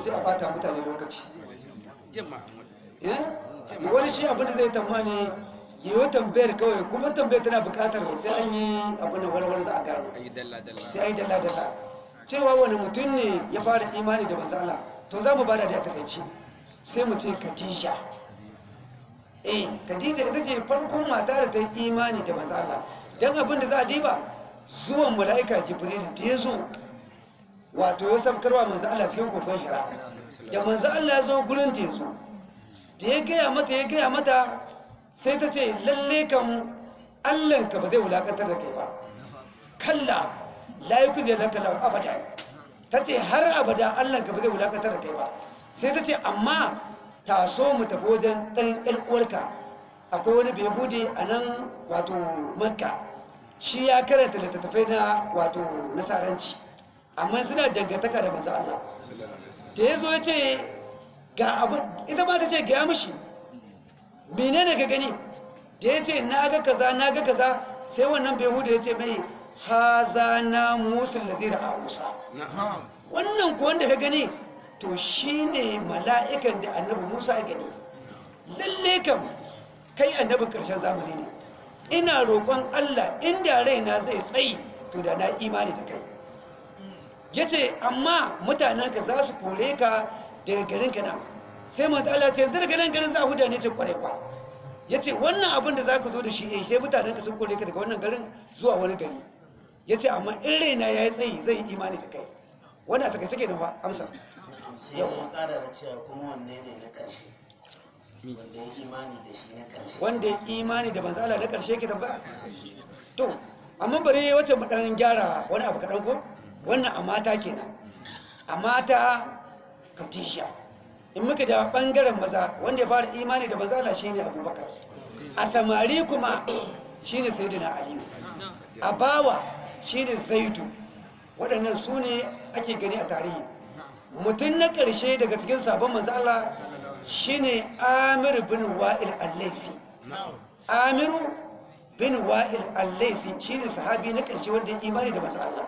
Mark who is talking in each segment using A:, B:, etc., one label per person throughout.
A: sai a bata mutane lokaci. Eh? wani shi abin da zai tamani yi wa tambayar kawai kuma tambayar tana buƙatar sai an yi abin da wani za a gano. Sai an yi dalla dalla. Cewa wani mutum ne ya fara imani da manzo Allah to za mu ba da da takaici sai mu ce Khadija. Eh Khadija ita ce farkon mata da ta yi imani da manzo Allah. Dan abin da za a diba zuwan mala'ika Jibril da ya zo wato ya sabkarwa manzo Allah cikin kokon Hira. Da manzo Allah ya zo gurin zo da ya gaya mata ya gaya mata sai ta ce lalle kan allahnka ba zai wulakantar da kai ba. Kalla layuku zai laka lau abada ta ce har abada allahnka ba zai wulakantar da kai ba. Sai ta ce amma ta so mu tafi wajen ɗan ƴan akwai wani bai buɗe a nan wato makka. Shi ya karanta littattafai na wato nasaranci. Amma suna dangantaka da manzo Allah. Da ya zo ya ce ga abin ita ma ta ce gaya mishi menene ka gani? Da ya ce na ga kaza na ga kaza. Sai wannan behuda ya ce mai haza na musul da zira a musa wannan ku wanda ka gani to shi ne mala'ikan da annabi musa ya gani. Lalle kam kai annabin ƙarshen zamani ne. Ina roƙon allah inda raina zai tsayi to da na imani da kai. Ya ce amma mutanenka za su kore ka daga garin ka nan sai manzo Allah ce yanzu daga nan garin za a huda ne ce ƙwarai kwa. Ya ce wannan abin da za ka zo da shi eh sai mutanenka sun kore ka daga wannan garin zuwa wani gari. Ya ce amma in raina ya yi tsayi zai yi imani da kai. Wani a taƙaice ke nan fa amsa.
B: Sai ya kara da cewa kuma wanne ne na ƙarshe? Wanda ya imani da shi na ƙarshe.
A: Wanda ya imani da manzo Allah na ƙarshe yake tambaya? To amma bari wacce mu dan gyara wani abu kaɗan ko? Wannan a mata kenan. A mata katisha in muka da ɓangaren maza wanda ya fara imani da manzo Allah shine Abubakar. A samari kuma shine Sayyidina Ali. A bawa shine Zaidu. Waɗannan su ne ake gani a tarihi. Mutum na ƙarshe daga cikin sabon manzo Allah shine Amir bin Wa'il al-Laisi. Amiru bin Wa'il al-Laisi shine sahabi na ƙarshe wanda ya imani da manzo Allah.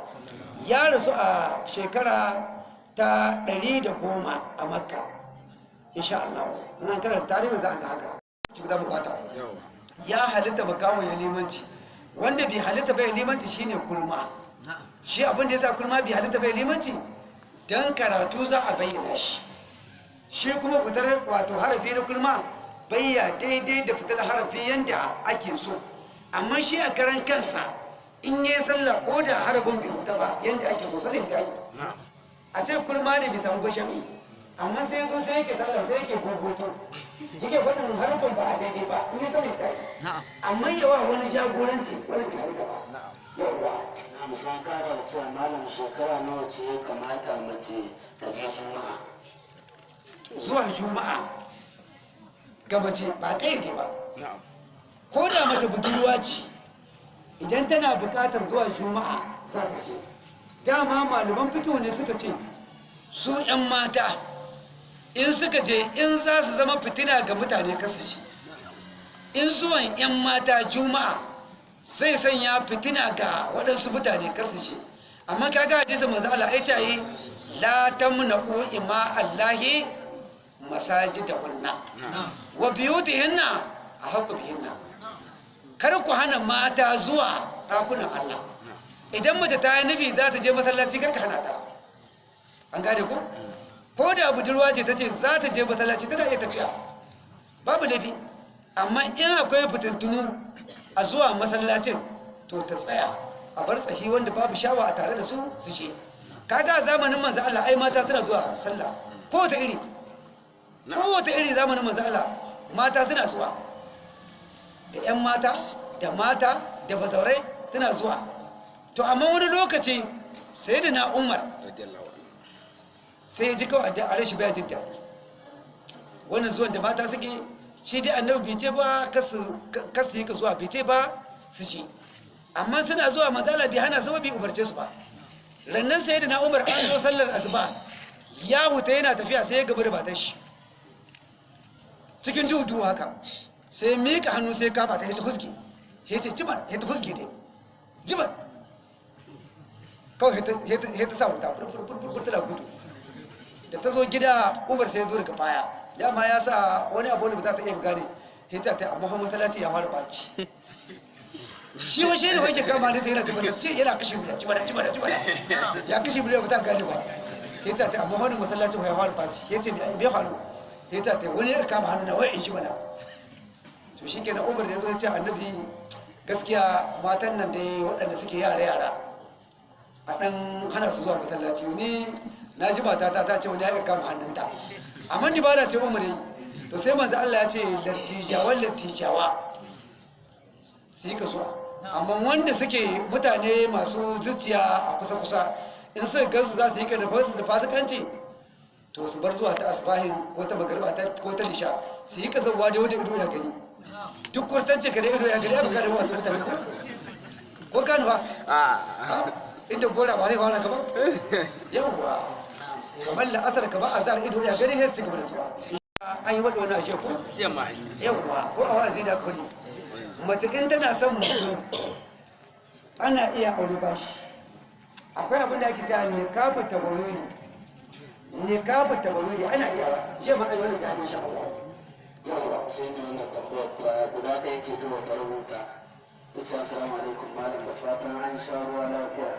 A: Ya rasu a shekara ta 110 a Makka insha Allah. Nan karanta tarihin za a ga haka ci da
C: buƙata
A: ya halitta makawo ya limanci wanda bai halitta bai limanci shine kurma. Shi abin da yasa kurma bai halitta bai limanci dan karatu za a bayyana shi. Shi kuma fitar wato harafi na kurma bayya daidai da fitar harafi yanda ake so. Amma shi a karan kansa in yi sallah ko da harafin bai fita ba yanda ake so sallah ta yi
C: na'am.
A: A ce kurma ne bai samu bashami amma sai zo sai yake sallah sai yake gogoto. Yake faɗin harafin ba a daidai ba in yi sallah ta yi
C: na'am.
A: Amma yawa wani jagoranci wani ba.
C: Na'am.
A: Yawa
B: na sun kara da cewa malam shekara nawa ce ya kamata mace ta je juma'a?
A: Zuwa juma'a ga mace ba kayyade ba.
C: Na'am.
A: Ko da mace budurwa ce idan tana buƙatar zuwa juma'a za ta ce dama malaman fito ne suka ce su 'yan mata in suka je in za su zama fitina ga mutane kasu ce in zuwan 'yan mata juma'a sai sanya fitina ga waɗansu mutane karsu ce amma kaga hadisi manzo Allah ya ce la tamna'u ima Allahi masajidahunna wa biyutihinna ahqqu bihinna. Kar ku hana mata zuwa ɗakunan Allah. Idan mace ta yi nufi za ta je masallaci kar ka hana ta. An gane ku? Ko da budurwa ce ta ce za ta je masallaci tana iya tafiya. Babu laifi. Amma in akwai fitintunu a zuwa masallacin to ta tsaya a bar tsashi wanda babu shawa a tare da su su ce kaga zamanin manzo Allah ai mata suna zuwa sallah. Ko ta iri. Ko wata iri zamanin manzo Allah mata suna zuwa. Da ƴan mata da mata da bazaurai suna zuwa. To amma wani lokaci sai da na Umar sai ya ji kawai da a shi baya jin daɗi. Wannan zuwan da mata suke shi dai annabi bai ce ba kasu yi ka zuwa bai ce ba su ci amma suna zuwa mazala bai hana su ba bai umarce su ba. Rannan sai da na umar an zo sallar asuba ya huta yana tafiya sai ya gaba da matan shi. Cikin duhu haka. Sai miƙa hannu sai kafa ta hita fuske ya ce jiman hita fuske dai. Jiman kawai hita sa wuta furfurfurfur tana gudu. Da ta zo gida umar sai ya zo daga baya. Dama ya sa wani abu wanda ba za ta iya gane. Hita ta amma kuma masallaci ya fara ɓaci shi wa shi ne wai ke kama ne ta yana tabbata ce yana kashe miliyan cibada cibada cibada ya kashe miliyan ba ta gane ba. Hita ta amma wani masallaci ya fara ɓaci ya ce bai faru? Hita ta wani ya kama hannu na wai in shi mana. To shi kenan umar da ya zo ya ce annabi gaskiya matan nan dai waɗanda suke yara yara a ɗan hana su zuwa masallaci. Ni na ji matata ta ce wani ya kama hannunta. Amma ni ba na ce umar yi to sai manzo Allah ya ce lattijawan lattijawa. Su yi kasuwa. Amma wanda suke mutane masu zuciya a kusa kusa in suka gansu za su yi kada da fasikanci to su bar zuwa ta asbahin ko ta magarba ko ta lisha su yi kazawa da wanda ido ya gani. Duk kwartance ka da ido ya gani ya baka da mutane. Ko ko kanu ba inda gora ba zai fara ka ba. Yawwa. Kamar la'asar ka ba a zara ido ya gani sai ci gaba da zuwa. An yi
C: ma an yi.
A: Yawwa. Ko a wazi da kuri mace in tana son mutum ana iya aure bashi akwai abin da ake cewa ne kafa tabaruri ne kafa tabaruri ana iya. Je ma ayyuka da insha Allah
B: ta guda ɗaya ce kawai ta rubuta Isa assalamu alaikum malam. Da fatan an sha ruwa lafiya.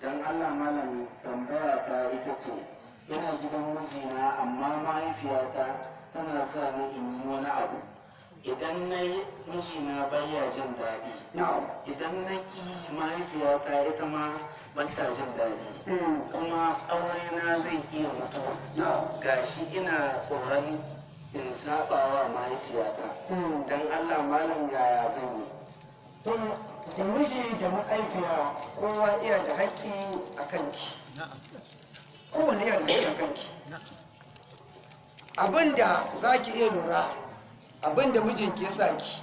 B: Dan Allah malam tambaya ta ita ce ina gidan mijina amma mahaifiyata tana sa ni in yi wani abu. Idan na yi mijina baya jin daɗi. Idan na ki mahaifiyata ita ma ban ta jin daɗi.
A: Mm.
B: kuma aure na zai iya mutuwa. Gashi ina tsoron in saba wa mahaifiyata.
A: Mm.
B: dan Allah malam yaya zan yi?
A: To da miji da ma'aifiya kowa iya da haƙƙi a kanki. Kowane iya da haƙƙi a kanki. Abinda za ki iya lura abin da mijinki ya sa ki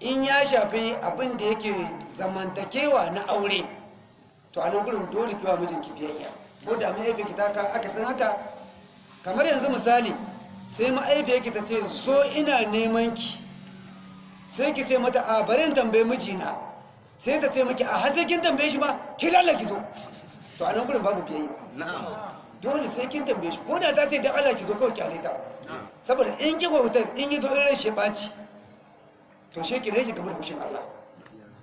A: in ya shafi abin da yake zamantakewa na aure to a nan gurin dole kiwa mijinki biyayya. Ko da ma'aifinki ta ka aka san haka kamar yanzu misali sai ma'aifinki ta ce zo ina neman ki sai ki ce mata a bari in tambaye mijina. Sai ta ce miki a har kin tambaye shi ba ki lalla ki zo. To a nan gurin babu biyayya.
C: Na'am.
A: Dole sai kin tambaye shi. Ko da ta ce dan Allah ki zo kawai ki aleta saboda in ki hotar in yi zo in rai shi ɓaci to shi ki rage gabar kushin Allah.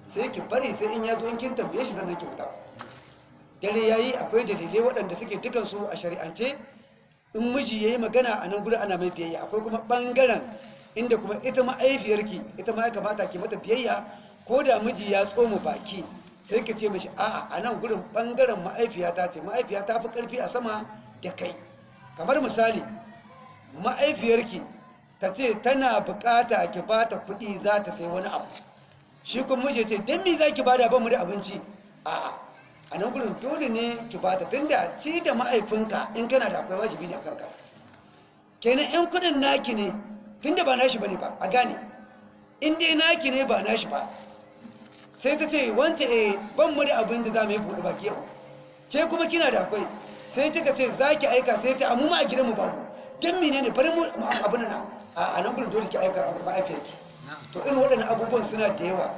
A: Sai ki bari sai in ya zo in kin tambaye shi sannan ki fita. Dare yayi akwai dalilai waɗanda suke dukan su a shari'ance. In miji yayi magana a nan gurin ana mai biyayya. Akwai kuma ɓangaren inda kuma ita ma'aifiyarki ita ma ya kamata ki mata biyayya ko da miji ya tsoma baki sai ka ce mishi a'a a nan gurin ɓangaren ma'aifiyata ce ma'aifiya ta fi ƙarfi a sama da kai. Kamar misali ma'aifiyarki ta ce tana buƙata ki ba ta kuɗi za ta sai wani abu. Shi kuma miji ce don me za ki ba mu da abinci. A'a a nan gurin dole ne ki bata tunda ci da ma'aifinka in kana da akwai wajibi ne a kanka. Kenan in kuɗin naki ne tunda ba nashi ba ne ba a gane. In dai naki ne ba nashi ba sai ta ce wance eh ban mu da abin da za mu yi buɗe baki yau. Ke kuma kina da akwai? Sai kika ce za ki aika sai ta amma ma a gidanmu babu. Don mene ne bari mu mu abin nan. A a nan gudun dole ki aika ma'aifiyarki to irin waɗannan abubuwan suna da yawa.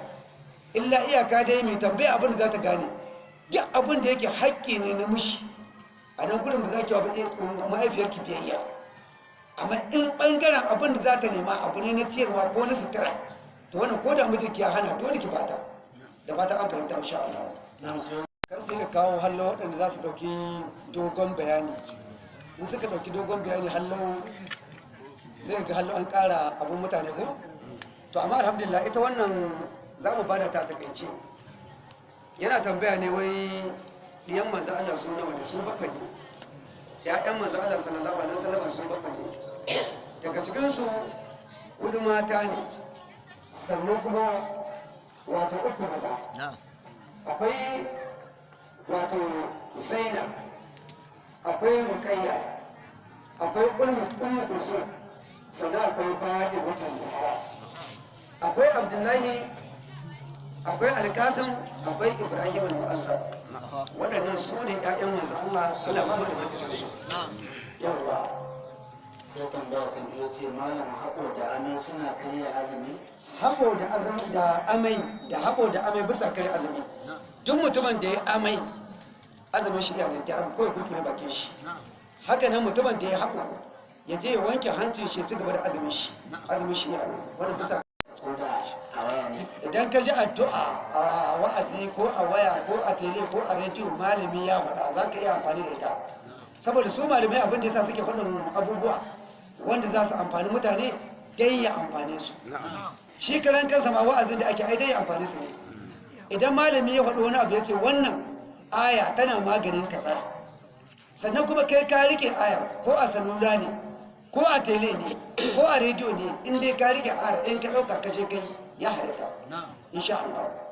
A: Illa iyaka dai mai tambaya abin da za ta gane. Duk abin da yake haƙƙi ne na mishi a nan gudun da za ki wa ma'aifiyarki biyayya. Amma in ɓangaren abin da za ta nema abu ne na ciyarwa ko na sutura to wannan ko da mijinki ya hana dole ki bata da fata an fahimta insha Allah. Kar sai ka kawo hallo waɗanda za su ɗauki dogon bayani. In suka ɗauki dogon bayani hallo sai ga hallo an ƙara abin mutane ko? To amma alhamdulillah ita wannan za mu ba da ta taƙaice. Yana tambaya ne wai ɗiyan manzo Allah su nawa ne? Su bakwai ne. Ya'yan manzo Allah sallallahu alaihi wasallam su bakwai ne. Daga cikin su huɗu mata ne. Sannan kuma wato uku maza. Akwai wato zainab akwai rukayya akwai ulmu ummu kulsum sannan akwai bani watan zahra. Akwai abdullahi akwai alkasim akwai ibrahim al-mu'azzam. Waɗannan su ne ƴaƴan manzo Allah sallallahu alaihi wasallam yawa
B: sai tambaya ta biyu ce malam haƙo da amai suna karya azumi?
A: Habo da azumi da amai da habo da amai bisa kare azumi. Duk mutumin da ya amai azumin shi yana da kawai kurkure bakin shi. Haka nan mutumin da ya haƙo ya je ya wanke hancin shi ci gaba da azumin shi. Azumin shi ya wani bisa idan ka ji addu'a a wa'azi ko a waya ko a tele ko a rediyo malami ya faɗa za ka iya amfani da ita. Saboda su malamai abin da yasa suke faɗin abubuwa wanda za su amfani mutane dai ya amfane su. Shi karan kansa ma wa'azin da ake ai dai ya amfani su ne. Idan malami ya faɗi wani abu ya ce wannan aya tana maganin kaza. Sannan kuma kai ka riƙe ayar ko a salula ne ko a tele ne ko a rediyo ne in dai ka riƙe ayar in ka ɗauka ka je kai ya halitta insha Allah